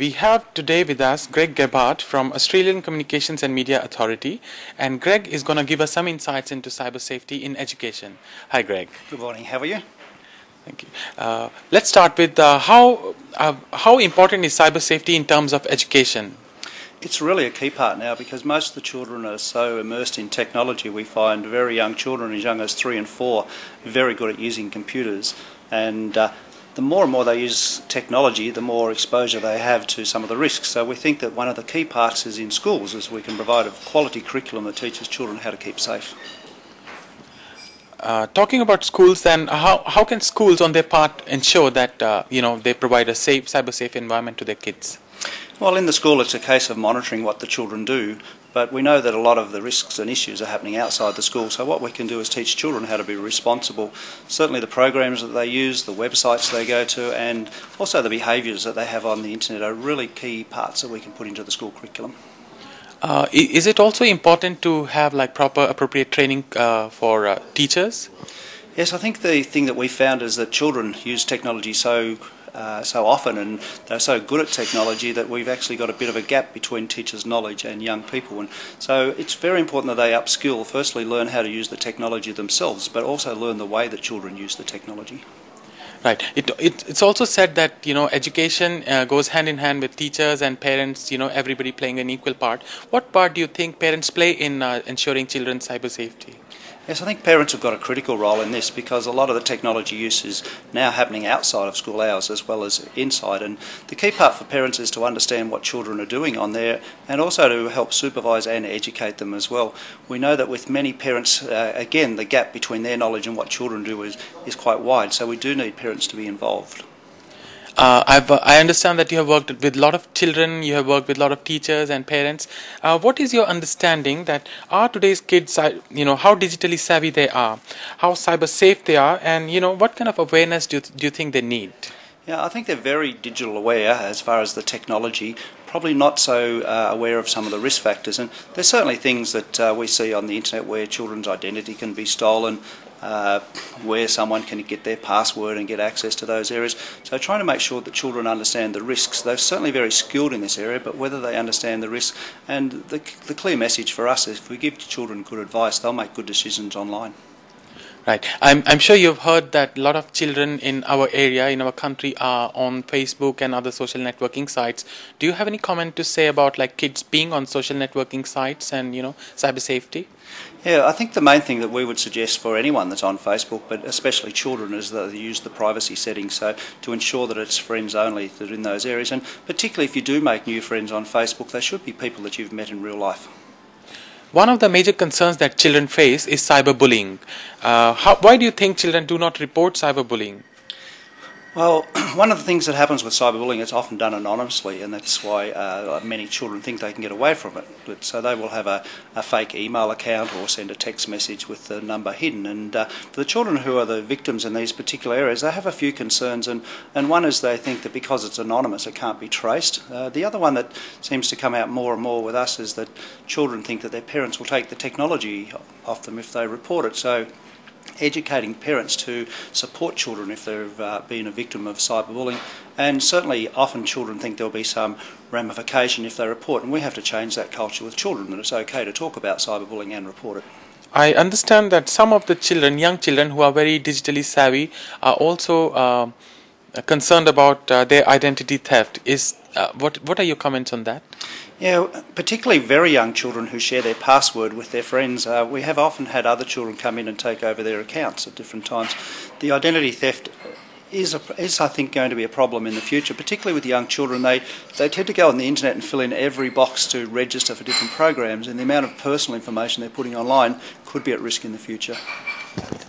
We have today with us Greg Gebhardt from Australian Communications and Media Authority, and Greg is going to give us some insights into cyber safety in education. Hi, Greg. Good morning. How are you? Thank you. Uh, let's start with uh, how uh, how important is cyber safety in terms of education? It's really a key part now because most of the children are so immersed in technology. We find very young children, as young as three and four, very good at using computers, and uh, the more and more they use technology, the more exposure they have to some of the risks. So we think that one of the key parts is in schools is we can provide a quality curriculum that teaches children how to keep safe. Uh, talking about schools, then how, how can schools on their part ensure that uh, you know they provide a safe, cyber safe environment to their kids? Well, in the school, it's a case of monitoring what the children do, but we know that a lot of the risks and issues are happening outside the school. So what we can do is teach children how to be responsible. Certainly, the programs that they use, the websites they go to, and also the behaviours that they have on the internet are really key parts that we can put into the school curriculum. Uh, is it also important to have like proper appropriate training uh, for uh, teachers? Yes, I think the thing that we found is that children use technology so uh, so often and they're so good at technology that we've actually got a bit of a gap between teachers' knowledge and young people. And so it's very important that they upskill, firstly learn how to use the technology themselves, but also learn the way that children use the technology. Right. It, it, it's also said that you know education uh, goes hand in hand with teachers and parents. You know everybody playing an equal part. What part do you think parents play in uh, ensuring children's cyber safety? Yes, I think parents have got a critical role in this because a lot of the technology use is now happening outside of school hours as well as inside. And the key part for parents is to understand what children are doing on there and also to help supervise and educate them as well. We know that with many parents, uh, again, the gap between their knowledge and what children do is, is quite wide. So we do need parents to be involved. Uh, I've, uh, I understand that you have worked with a lot of children, you have worked with a lot of teachers and parents. Uh, what is your understanding that are today's kids, uh, you know, how digitally savvy they are, how cyber safe they are, and you know, what kind of awareness do you, do you think they need? Yeah, I think they're very digital aware as far as the technology, probably not so uh, aware of some of the risk factors. And there's certainly things that uh, we see on the internet where children's identity can be stolen, uh, where someone can get their password and get access to those areas. So trying to make sure that children understand the risks. They're certainly very skilled in this area, but whether they understand the risks and the, the clear message for us is if we give children good advice, they'll make good decisions online. Right. I'm, I'm sure you've heard that a lot of children in our area, in our country, are on Facebook and other social networking sites. Do you have any comment to say about like kids being on social networking sites and you know cyber safety? Yeah, I think the main thing that we would suggest for anyone that's on Facebook, but especially children, is that they use the privacy settings. So to ensure that it's friends only that are in those areas, and particularly if you do make new friends on Facebook, they should be people that you've met in real life. One of the major concerns that children face is cyberbullying. Uh, why do you think children do not report cyberbullying? Well, one of the things that happens with cyberbullying, it's often done anonymously, and that's why uh, many children think they can get away from it. But, so they will have a, a, fake email account or send a text message with the number hidden. And uh, for the children who are the victims in these particular areas, they have a few concerns. And, and one is they think that because it's anonymous, it can't be traced. Uh, the other one that seems to come out more and more with us is that children think that their parents will take the technology off them if they report it. So educating parents to support children if they've uh, been a victim of cyberbullying. And certainly, often children think there'll be some ramification if they report, and we have to change that culture with children that it's okay to talk about cyberbullying and report it. I understand that some of the children, young children who are very digitally savvy, are also uh, concerned about uh, their identity theft. Is uh, what what are your comments on that? Yeah, particularly very young children who share their password with their friends. Uh, we have often had other children come in and take over their accounts at different times. The identity theft is, a, is I think, going to be a problem in the future, particularly with young children. They, they tend to go on the internet and fill in every box to register for different programs, and the amount of personal information they're putting online could be at risk in the future.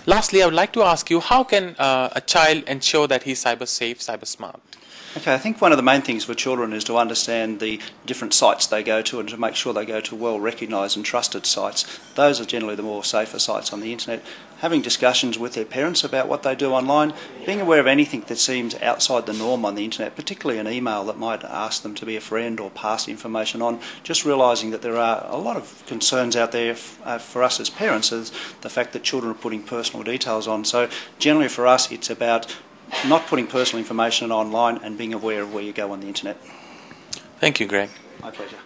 Lastly, I would like to ask you how can uh, a child ensure that he's cyber safe, cyber smart? Okay, I think one of the main things for children is to understand the different sites they go to and to make sure they go to well recognised and trusted sites. Those are generally the more safer sites on the internet. Having discussions with their parents about what they do online, being aware of anything that seems outside the norm on the internet, particularly an email that might ask them to be a friend or pass information on, just realising that there are a lot of concerns out there uh, for us as parents is the fact that children are putting personal details on. So generally for us it's about not putting personal information online and being aware of where you go on the internet. Thank you, Greg. My pleasure.